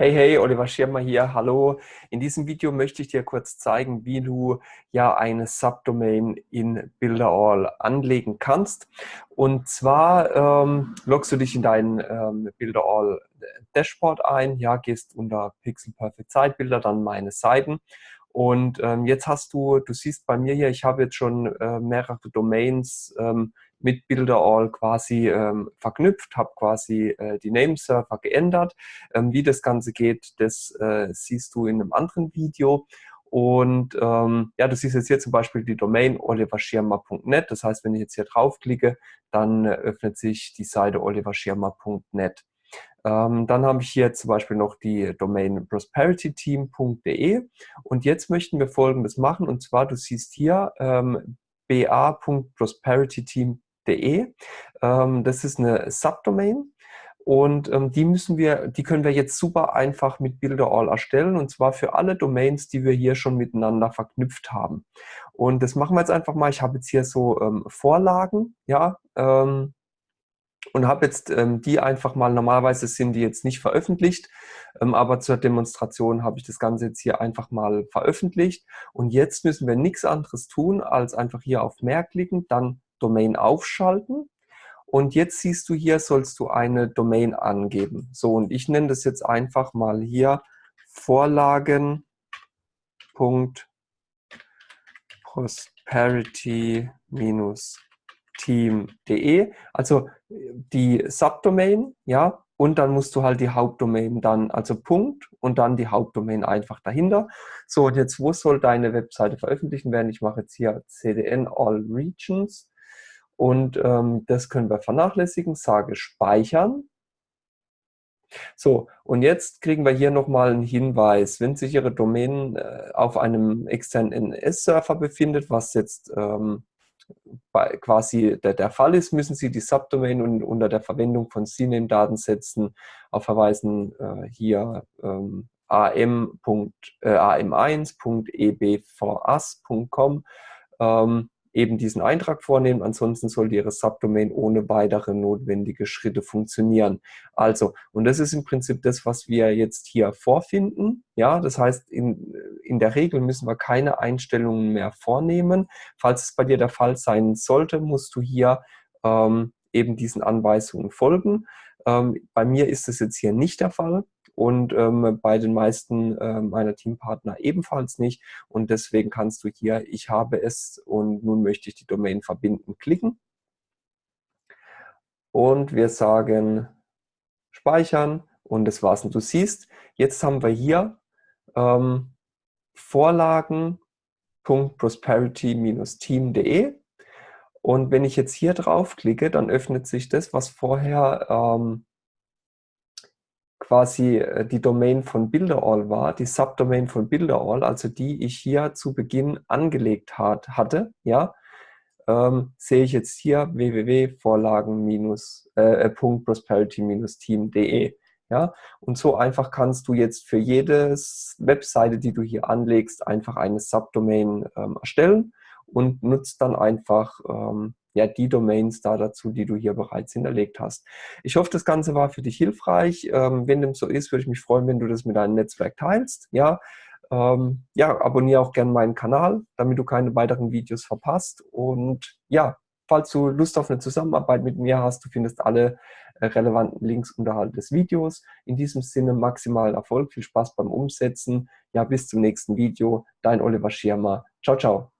Hey, hey, Oliver Schirmer hier, hallo. In diesem Video möchte ich dir kurz zeigen, wie du ja eine Subdomain in Builderall anlegen kannst. Und zwar ähm, loggst du dich in dein ähm, Builderall Dashboard ein, ja, gehst unter Pixel Perfect Zeitbilder, dann meine Seiten. Und ähm, jetzt hast du, du siehst bei mir hier, ich habe jetzt schon äh, mehrere Domains ähm, mit Builderall quasi ähm, verknüpft, habe quasi äh, die Nameserver geändert. Ähm, wie das Ganze geht, das äh, siehst du in einem anderen Video. Und ähm, ja, du siehst jetzt hier zum Beispiel die Domain oliverschirmer.net. Das heißt, wenn ich jetzt hier draufklicke, dann öffnet sich die Seite oliverschirmer.net. Ähm, dann habe ich hier zum Beispiel noch die Domain prosperityteam.de und jetzt möchten wir folgendes machen und zwar, du siehst hier ähm, ba.prosperityteam.de De. Ähm, das ist eine Subdomain und ähm, die müssen wir, die können wir jetzt super einfach mit Builderall erstellen und zwar für alle Domains, die wir hier schon miteinander verknüpft haben. Und das machen wir jetzt einfach mal. Ich habe jetzt hier so ähm, Vorlagen, ja, ähm, und habe jetzt ähm, die einfach mal, normalerweise sind die jetzt nicht veröffentlicht, ähm, aber zur Demonstration habe ich das Ganze jetzt hier einfach mal veröffentlicht. Und jetzt müssen wir nichts anderes tun, als einfach hier auf Mehr klicken, dann Domain aufschalten. Und jetzt siehst du hier, sollst du eine Domain angeben. So, und ich nenne das jetzt einfach mal hier Vorlagen.prosperity-team.de. Also die Subdomain, ja, und dann musst du halt die Hauptdomain dann, also Punkt und dann die Hauptdomain einfach dahinter. So, und jetzt, wo soll deine Webseite veröffentlichen werden? Ich mache jetzt hier CDN All Regions und ähm, das können wir vernachlässigen, sage speichern. So, und jetzt kriegen wir hier nochmal einen Hinweis. Wenn sich Ihre Domain äh, auf einem externen NS-Server befindet, was jetzt ähm, bei, quasi der, der, Fall ist, müssen Sie die Subdomain und, unter der Verwendung von CNAME-Datensätzen auf Verweisen äh, hier ähm, am.am1.ebvas.com ähm, eben diesen Eintrag vornehmen. Ansonsten sollte Ihre Subdomain ohne weitere notwendige Schritte funktionieren. Also, und das ist im Prinzip das, was wir jetzt hier vorfinden. Ja, das heißt, in, in der Regel müssen wir keine Einstellungen mehr vornehmen. Falls es bei dir der Fall sein sollte, musst du hier ähm, eben diesen Anweisungen folgen. Ähm, bei mir ist es jetzt hier nicht der Fall und ähm, bei den meisten äh, meiner Teampartner ebenfalls nicht. Und deswegen kannst du hier, ich habe es und nun möchte ich die Domain verbinden, klicken. Und wir sagen speichern und das war's. Und du siehst, jetzt haben wir hier ähm, Vorlagen.prosperity-team.de und wenn ich jetzt hier draufklicke, dann öffnet sich das, was vorher ähm, quasi äh, die Domain von Builderall war, die Subdomain von Builderall, also die ich hier zu Beginn angelegt hat, hatte, ja, ähm, sehe ich jetzt hier www.vorlagen-prosperity-team.de. Äh, ja, und so einfach kannst du jetzt für jede Webseite, die du hier anlegst, einfach eine Subdomain ähm, erstellen und nutzt dann einfach ähm, ja, die Domains da dazu, die du hier bereits hinterlegt hast. Ich hoffe, das Ganze war für dich hilfreich. Ähm, wenn dem so ist, würde ich mich freuen, wenn du das mit deinem Netzwerk teilst. Ja, ähm, ja abonniere auch gerne meinen Kanal, damit du keine weiteren Videos verpasst. Und ja, falls du Lust auf eine Zusammenarbeit mit mir hast, du findest alle äh, relevanten Links unterhalb des Videos. In diesem Sinne maximalen Erfolg, viel Spaß beim Umsetzen. Ja, bis zum nächsten Video. Dein Oliver Schirmer. Ciao, ciao.